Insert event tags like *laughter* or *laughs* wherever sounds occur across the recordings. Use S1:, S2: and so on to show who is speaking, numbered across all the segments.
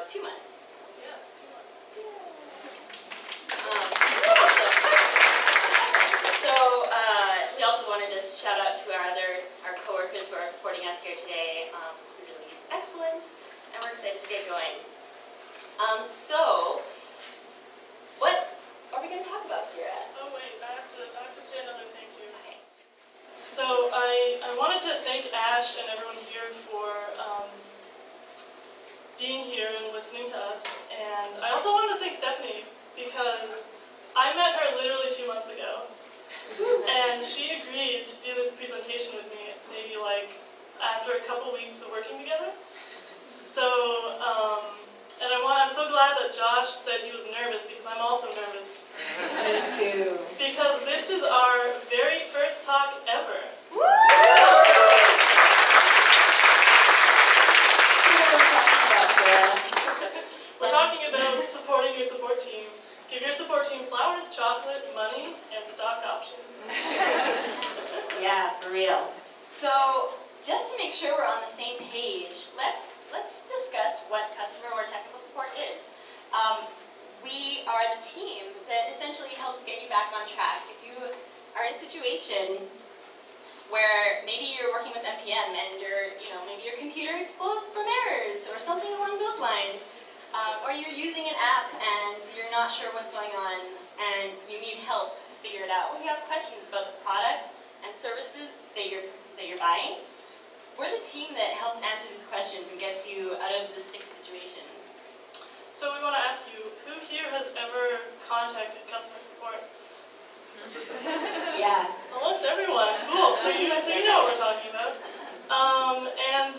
S1: about two months.
S2: Yes, two months.
S1: Um, so uh, we also want to just shout out to our other our coworkers who are supporting us here today. Um, it's been really excellent, and we're excited to get going. Um, so, what are we going to talk about here at?
S2: Oh wait, I have to, I have to say another thank you.
S1: Okay.
S2: So I, I wanted to thank Ash and everyone here for um, being here and listening to us. And I also wanted to thank Stephanie because I met her literally two months ago. And she agreed to do this presentation with me maybe like after a couple weeks of working together. So, um, and I want, I'm so glad that Josh said he was nervous because I'm also nervous.
S3: Me too.
S2: Because this is our very first talk ever. We're talking about supporting your support team. Give your support team flowers, chocolate, money, and stock options. *laughs*
S1: Yeah, for real. So, just to make sure we're on the same page, let's let's discuss what customer or technical support is. Um, we are the team that essentially helps get you back on track. If you are in a situation where maybe you're working with NPM and your, you know, maybe your computer explodes from errors or something along those lines, um, or you're using an app and you're not sure what's going on and you need help to figure it out, or you have questions about the product and services that you're, that you're buying, we're the team that helps answer these questions and gets you out of the sticky situations.
S2: So we want to ask you, who here has ever contacted customer support?
S1: Yeah.
S2: Almost everyone. Cool. So you, so you know what we're talking about. Um, and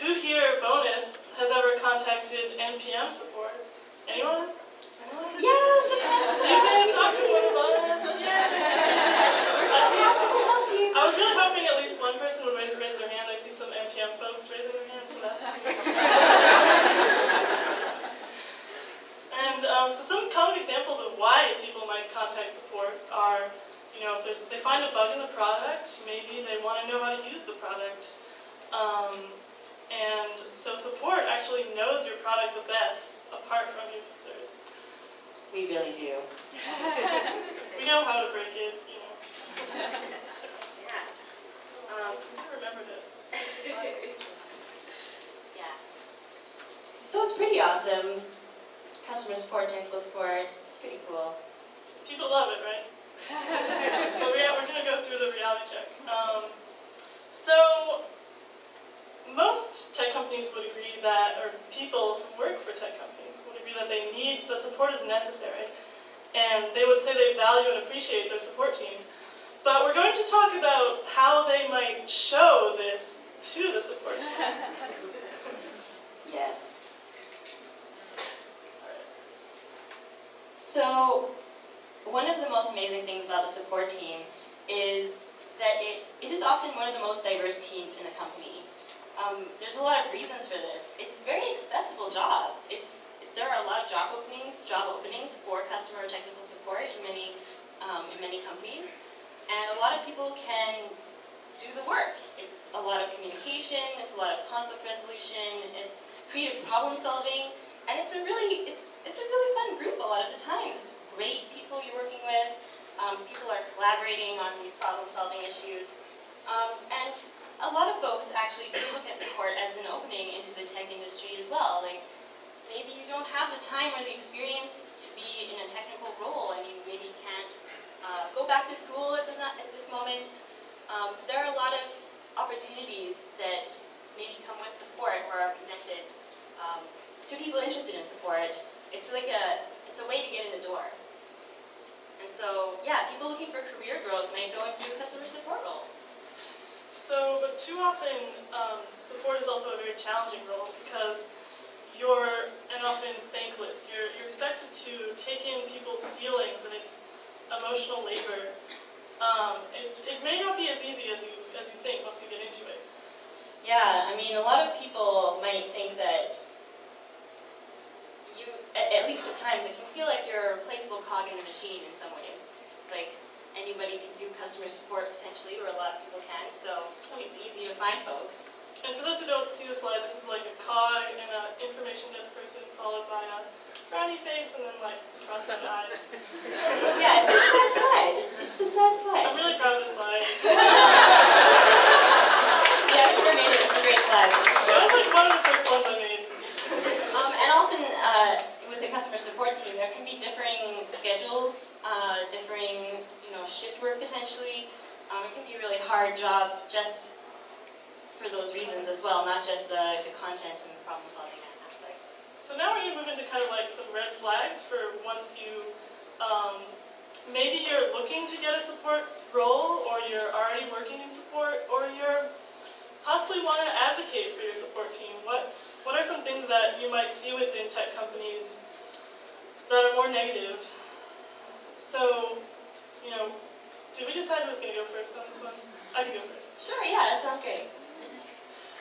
S2: who here, bonus, has ever contacted NPM support? Anyone? Anyone?
S1: Yes,
S2: You may have talked to one of us. Yay.
S1: We're so happy to help you.
S2: I was really hoping at least one person would raise raise their hand. I see some NPM folks raising their hands, so that's *laughs* And um, so some common examples of why people might contact support are, you know, if there's, they find a bug in the product, maybe they want to know how to use the product. Um, and so support actually knows your product the best, apart from your users.
S1: We really do. *laughs*
S2: We know how to break it, you know.
S1: Yeah. Um,
S2: I remembered it. *laughs*
S1: yeah. So it's pretty awesome. Customer support, technical support, it's pretty cool.
S2: People love it, right? *laughs* but we are, we're going to go through the reality check. Um, so, most tech companies would agree that, or people who work for tech companies would agree that they need, that support is necessary. And they would say they value and appreciate their support team. But we're going to talk about how they might show this to the support team. *laughs*
S1: yes. So, one of the most amazing things about the support team is that it, it is often one of the most diverse teams in the company. Um, there's a lot of reasons for this. It's a very accessible job. It's there are a lot of job openings, job openings for customer technical support in many um, in many companies, and a lot of people can do the work. It's a lot of communication. It's a lot of conflict resolution. It's creative problem solving, and it's a really it's it's a really fun group a lot of the times. It's great people you're working with. Um, people are collaborating on these problem solving issues, um, and a lot of folks actually do look at support as an opening into the tech industry as well. Like maybe you don't have the time or the experience to be in a technical role, and you maybe can't uh, go back to school at, the, at this moment. Um, there are a lot of opportunities that maybe come with support or are presented um, to people interested in support. It's like a, it's a way to get in the door. And so, yeah, people looking for career growth might go into a customer support role.
S2: So, but too often, um, support is also a very challenging role because you're, and often thankless, you're, you're expected to take in people's feelings and it's emotional labor. Um, it, it may not be as easy as you, as you think once you get into it.
S1: Yeah, I mean, a lot of people might think that you, at, at least at times, it can feel like you're a replaceable cog in the machine in some ways. Like, anybody can do customer support potentially, or a lot of people can, so it's easy to find folks.
S2: And for those who don't see the slide, this is like a cog and an information desk person followed by a frowny face and then like cross-eyed eyes. *laughs*
S1: Yeah, it's a sad slide. It's a sad
S2: I'm
S1: slide.
S2: really proud of this slide.
S1: Yeah, whoever made it, it's a great slide.
S2: That was like one of the first ones I made.
S1: Um, and often, uh, with the customer support team, there can be differing schedules, uh, differing, you know, shift work potentially. Um, it can be a really hard job just for those reasons as well, not just the, the content and the problem solving aspect.
S2: So now we're gonna move into kind of like some red flags for once you, um, maybe you're looking to get a support role, or you're already working in support, or you're possibly want to advocate for your support team. What what are some things that you might see within tech companies that are more negative? So, you know, did we decide who was gonna go first on this one? I can go first.
S1: Sure, yeah, that sounds great.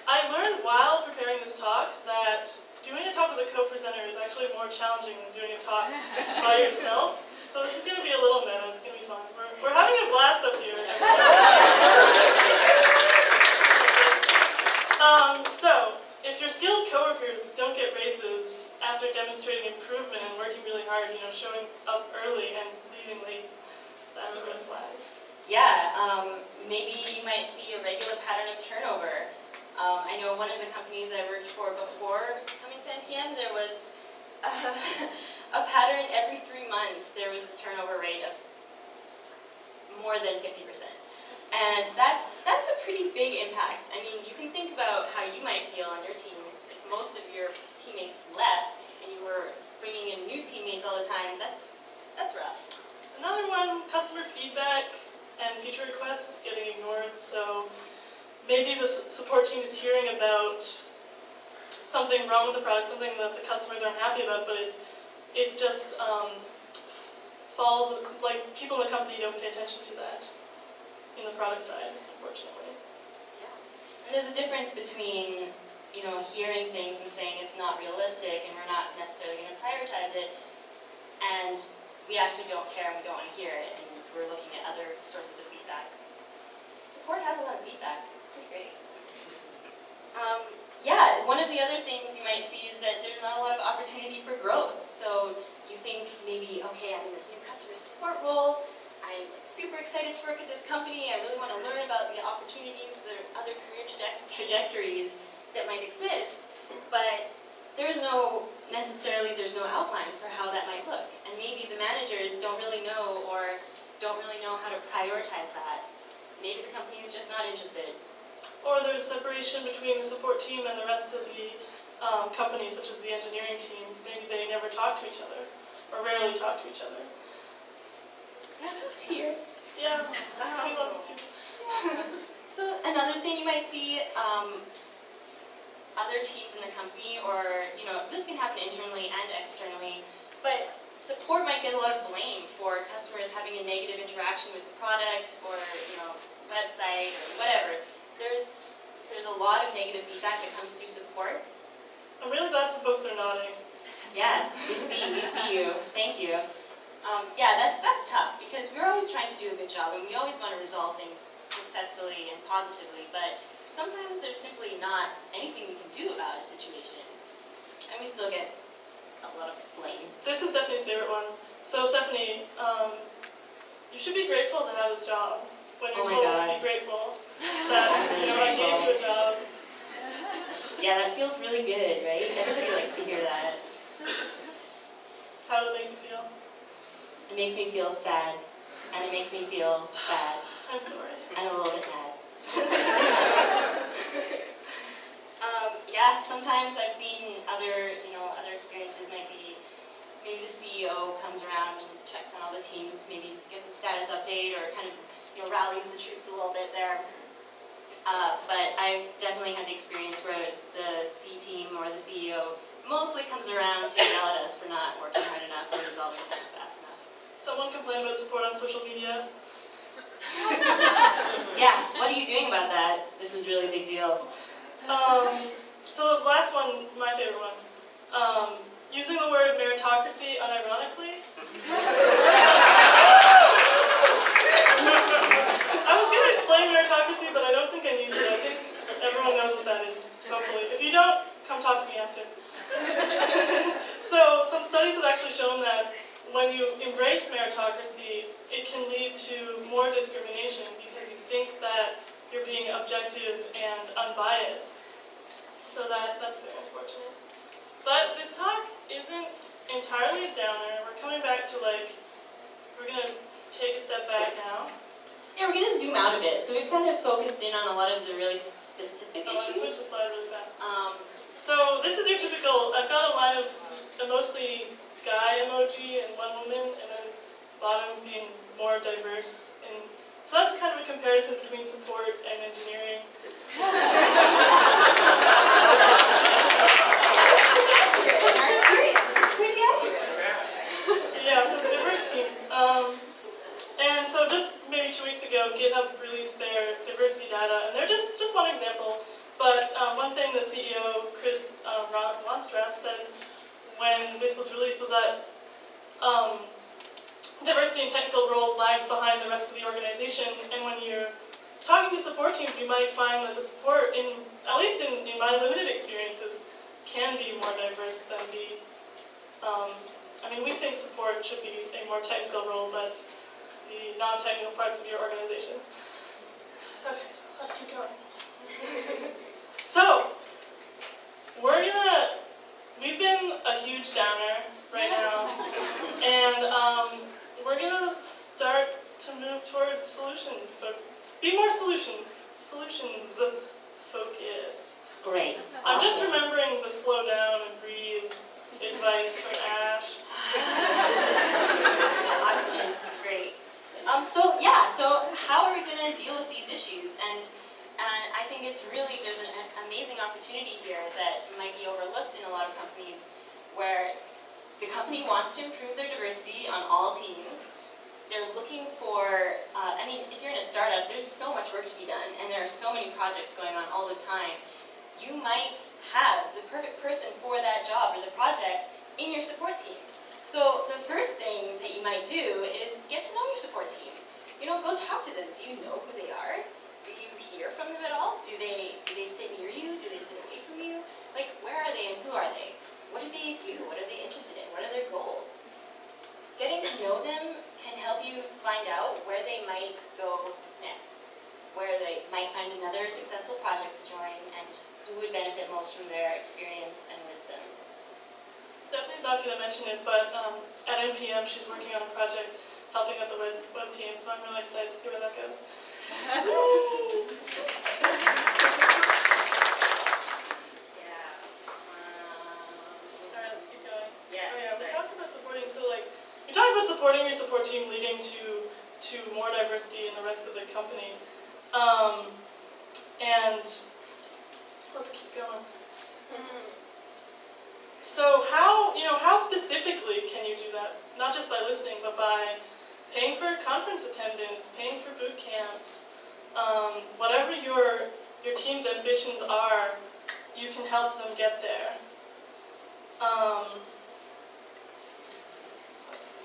S2: I learned while preparing this talk that doing a talk with a co-presenter is actually more challenging than doing a talk *laughs* by yourself. So this is going to be a little meta, it's going to be fun. We're, we're having a blast up here. *laughs* um, so, if your skilled coworkers don't get raises after demonstrating improvement and working really hard, you know, showing up early and leaving late, that's a red flag.
S1: Yeah, um, maybe you might see a regular pattern of turnover. Um, I know one of the companies I worked for before coming to NPM, there was a, *laughs* a pattern every three months, there was a turnover rate of more than 50%. And that's, that's a pretty big impact. I mean, you can think about how you might feel on your team if most of your teammates left and you were bringing in new teammates all the time. That's, that's rough.
S2: Another one, customer feedback and feature requests getting ignored. So maybe the support team is hearing about something wrong with the product, something that the customers aren't happy about, but it, it just um, falls, like people in the company don't pay attention to that in the product side, unfortunately.
S1: And there's a difference between, you know, hearing things and saying it's not realistic and we're not necessarily going to prioritize it, and we actually don't care and we don't want to hear it, and we're looking at other sources of feedback. Support has a lot of feedback. It's pretty great. Um, yeah, one of the other things you might see is that there's not a lot of opportunity for growth. So you think maybe, okay, I'm in this new customer support role. I'm like super excited to work at this company. I really want to learn about the opportunities, the other career traje- trajectories that might exist. But there's no, necessarily, there's no outline for how that might look. And maybe the managers don't really know or don't really know how to prioritize that. Maybe the company is just not interested.
S2: Or there's separation between the support team and the rest of the um, company, such as the engineering team. Maybe they never talk to each other, or rarely talk to each other. *laughs*
S1: Tear.
S2: Yeah, *laughs* we love too. *laughs*
S1: So another thing you might see, um, other teams in the company, or you know, this can happen internally and externally, but support might get a lot of blame for customers having a negative interaction with the product or you know, website or whatever. There's there's a lot of negative feedback that comes through support.
S2: I'm really glad some folks are nodding.
S1: Yeah, we see, we see you. Thank you. Um, yeah, that's that's tough because we're always trying to do a good job and we always want to resolve things successfully and positively, but sometimes there's simply not anything we can do about a situation, and we still get a lot of blame.
S2: This is Stephanie's favorite one. So Stephanie, um, you should be grateful to have this job. When you're
S1: Oh
S2: told to be grateful *laughs* that you know I gave you a job.
S1: Yeah, that feels really good, right? Everybody likes to hear that.
S2: How does it make you feel?
S1: It makes me feel sad, and it makes me feel bad,
S2: I'm sorry.
S1: and a little bit mad. *laughs* *laughs* um, yeah, sometimes I've seen other, you know, other experiences might be maybe the CEO comes around and checks on all the teams, maybe gets a status update or kind of, you know, rallies the troops a little bit there. Uh, but I've definitely had the experience where the C team or the CEO mostly comes around to yell at us for not working hard enough or resolving things fast enough.
S2: Someone complained about support on social media. *laughs*
S1: Yeah, what are you doing about that? This is really a big deal.
S2: Um, so the last one, my favorite one. Um, using the word meritocracy unironically. I was going to explain meritocracy, but I don't think I need to. I think everyone knows what that is, hopefully. If you don't, come talk to me after. *laughs* so some studies have actually shown that when you embrace meritocracy, it can lead to more discrimination because you think that you're being objective and unbiased. So that, that's very unfortunate. But this talk isn't entirely a downer. We're coming back to like, we're gonna take a step back now.
S1: Yeah, we're gonna zoom out a bit. So we've kind of focused in on a lot of the really specific
S2: I want to switch the
S1: issues.
S2: slide really fast.
S1: Um,
S2: So this is your typical, I've got a line of a mostly guy emoji and one woman, and then bottom being more diverse. And so that's kind of a comparison between support and engineering. *laughs*
S1: that's great. This is pretty accurate.
S2: Yeah, teams. Um, and so just maybe two weeks ago, GitHub released their diversity data, and they're just, just one example. But um, one thing the CEO, Chris um, Ron- Ronstrath, said when this was released was that um, diversity in technical roles lags behind the rest of the organization, and when you're talking to support teams, you might find that the support, in at least in, in my limited experiences, can be more diverse than the um, I mean, we think support should be a more technical role, but the non-technical parts of your organization. Okay, let's keep going. *laughs* so, we're gonna, we've been a huge downer right now, and um, we're gonna start to move toward solution, fo- be more solution, solutions focused.
S1: Great.
S2: I'm just
S1: Awesome.
S2: remembering the slow down and breathe advice from Ash.
S1: Oxygen is great. Um, so yeah, so how are we gonna deal with these issues? And and I think it's really there's an a- amazing opportunity here that might be overlooked in a lot of companies, where the company wants to improve their diversity on all teams. They're looking for, uh, I mean, if you're in a startup, there's so much work to be done, and there are so many projects going on all the time. You might have the perfect person for that job or the project in your support team. So the first thing that you might do is get to know your support team. You know, go talk to them. Do you know who they are? Do you hear from them at all? Do they do they sit near you? Do they sit away from you? Like where are they and who are they? What do they do? What are they interested in? What are their goals? Getting to know them can help you find out where they might go next, where they might find another successful project to join, and who would benefit most from their experience and wisdom.
S2: Stephanie's not going to mention it, but um, at NPM she's working on a project helping out the web, web team, so I'm really excited to see where that goes. *laughs*
S1: Yeah.
S2: All right, let's keep going.
S1: yeah.
S2: Oh yeah, we
S1: sorry.
S2: talked about supporting, so like, we talked about supporting your support team leading to, to more diversity in the rest of the company. Um, and, let's keep going. So how, you know, how specifically can you do that? Not just by listening, but by paying for conference attendance, paying for boot camps, um, whatever your, your team's ambitions are, you can help them get there. Um, let's see.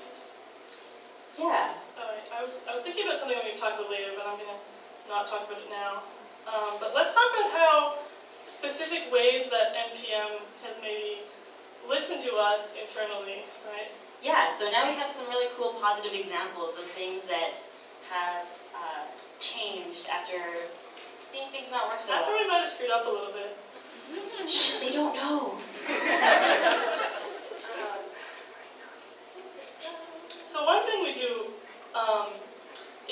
S1: Yeah.
S2: Oh, wait, I was, I was thinking about something we can talk about later, but I'm gonna not talk about it now. Um, but let's talk about how specific ways that NPM has maybe listened to us internally, right?
S1: Yeah, so now we have some really cool positive examples of things that have uh, changed after seeing things not work so well.
S2: we might have screwed up a little bit.
S1: Shh, they don't know. *laughs*
S2: So one thing we do um,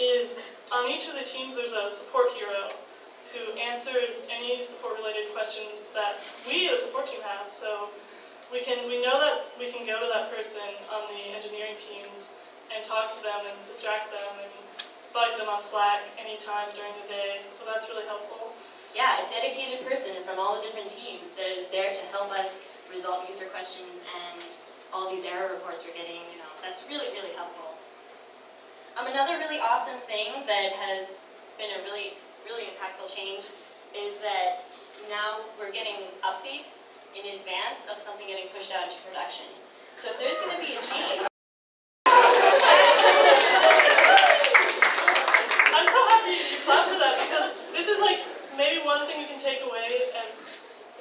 S2: is on each of the teams there's a support hero who answers any support-related questions that we, the support team, have. So we can we know that we can go to that person on the engineering teams and talk to them and distract them and bug them on Slack anytime during the day. So that's really helpful.
S1: Yeah, a dedicated person from all the different teams that is there to help us resolve user questions and all these error reports we're getting, you know, that's really, really helpful. Um, another really awesome thing that has been a really, really impactful change is that now we're getting updates in advance of something getting pushed out into production. So if there's going to be a change,
S2: I'm so happy you clapped for that because this is like maybe one thing you can take away as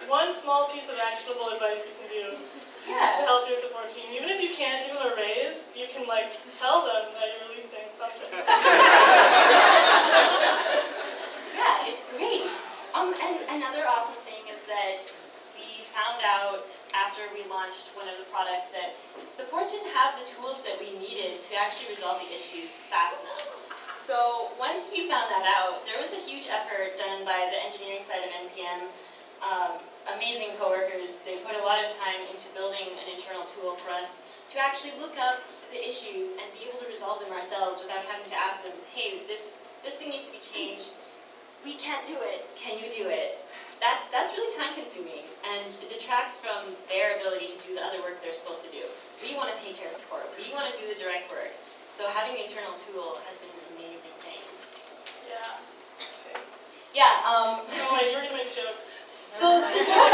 S2: one small piece of actionable advice you can do to
S1: yeah,
S2: help your support team. Even if you can't give them a raise, you can like tell them that you're releasing something.
S1: yeah, it's great. Um, and another awesome thing is that we found out after we launched one of the products that support didn't have the tools that we needed to actually resolve the issues fast enough. So once we found that out, there was a huge effort done by the engineering side of NPM. Um, amazing coworkers. They put a lot of time into building an internal tool for us to actually look up the issues and be able to resolve them ourselves without having to ask them, hey, this, this thing needs to be changed. We can't do it. Can you do it? That, that's really time consuming and it detracts from their ability to do the other work they're supposed to do. We want to take care of support. We want to do the direct work. So having the internal tool has been an amazing thing.
S2: Yeah. Okay.
S1: Yeah, um,
S2: No, *laughs* wait, you were gonna make a joke.
S1: so the joke *laughs*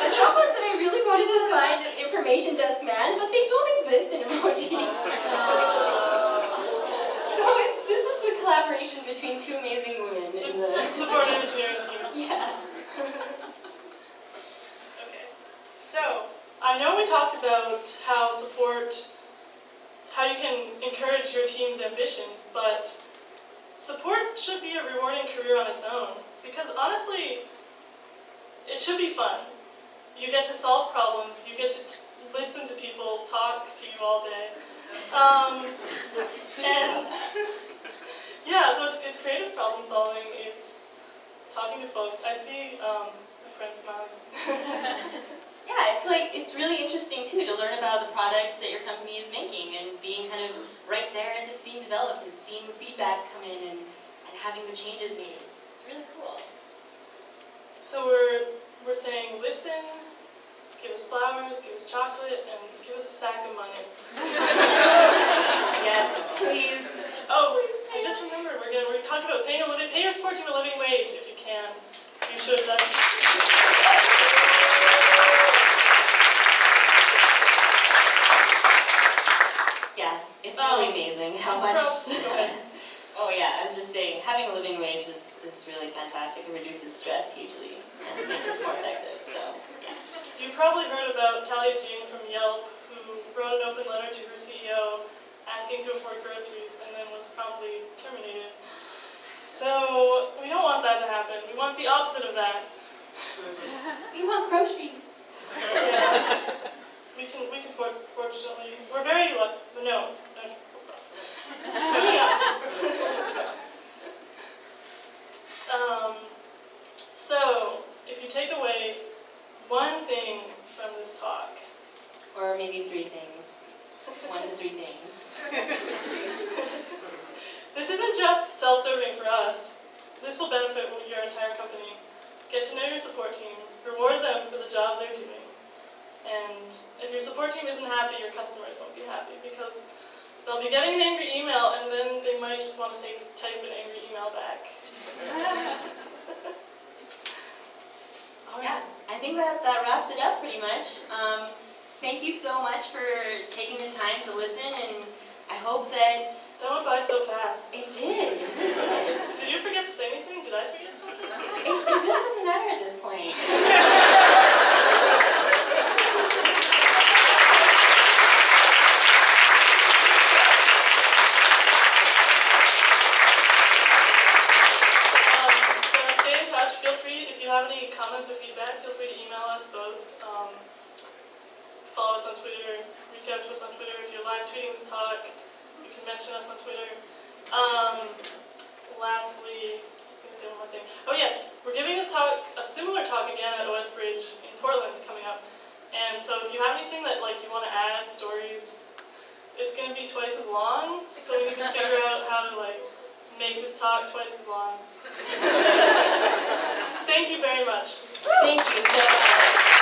S1: The joke was that I really wanted to find an information desk man, but they don't exist in emojis. *laughs* collaboration between two amazing women in the *laughs*
S2: Support engineering *laughs* team.
S1: Yeah.
S2: Okay. So, I know we talked about how support, how you can encourage your team's ambitions, but support should be a rewarding career on its own. Because honestly, it should be fun. You get to solve problems, you get to t- listen to people talk to you all day. Um, *laughs* and yeah, so it's, it's creative problem solving, it's talking to folks. I see um, my friend smiling. *laughs*
S1: Yeah, it's like it's really interesting too to learn about the products that your company is making and being kind of right there as it's being developed and seeing the feedback come in and, and having the changes made. It's, it's really cool.
S2: So we're we're saying listen, give us flowers, give us chocolate, and give us a sack of money. *laughs* *laughs*
S1: Yes, please.
S2: Oh,
S1: Please
S2: I just
S1: us.
S2: remembered we're gonna we're talking about paying a living pay your support to a living wage if you can. You should. That,
S1: Yeah, it's
S2: Um,
S1: really amazing how much.
S2: pro- go ahead. *laughs*
S1: oh yeah, I was just saying, having a living wage is, is really fantastic. It reduces stress hugely and makes us more effective. So yeah.
S2: You probably heard about Talia Jean from Yelp, who wrote an open letter to her CEO asking to afford groceries and then was probably terminated. So we don't want that to happen. We want the opposite of that. *laughs*
S1: We want groceries.
S2: Yeah. We can, we can for, fortunately, we're very lucky, but no. no. Moving on. um, so, if you take away one thing from this talk,
S1: Or maybe three things. One to three things.
S2: this isn't just self-serving for us. This will benefit your entire company. Get to know your support team. Reward them for the job they're doing. And if your support team isn't happy, your customers won't be happy because they'll be getting an angry email and then they might just want to take, type an angry email back. All
S1: Yeah,
S2: right.
S1: I think that, that wraps it up pretty much. Um, thank you so much for taking the time to listen and I hope that
S2: That went by so fast.
S1: it did. It *laughs* did.
S2: Did you forget to say anything? Did I forget something?
S1: It, it really doesn't matter at this point. *laughs*
S2: Um, so stay in touch. Feel free, if you have any comments or feedback, feel free to email us both. Um, follow us on Twitter. Reach out to us on Twitter. If you're live tweeting this talk, you can mention us on Twitter. Um, lastly, I was going to say one more thing. Oh yes, we're giving this talk, a similar talk again at OS Bridge in Portland coming up. And so if you have anything that like you want to add, stories, it's going to be twice as long. So we need to figure *laughs* out how to like make this talk twice as long. *laughs* Thank you very much.
S1: Thank you so much.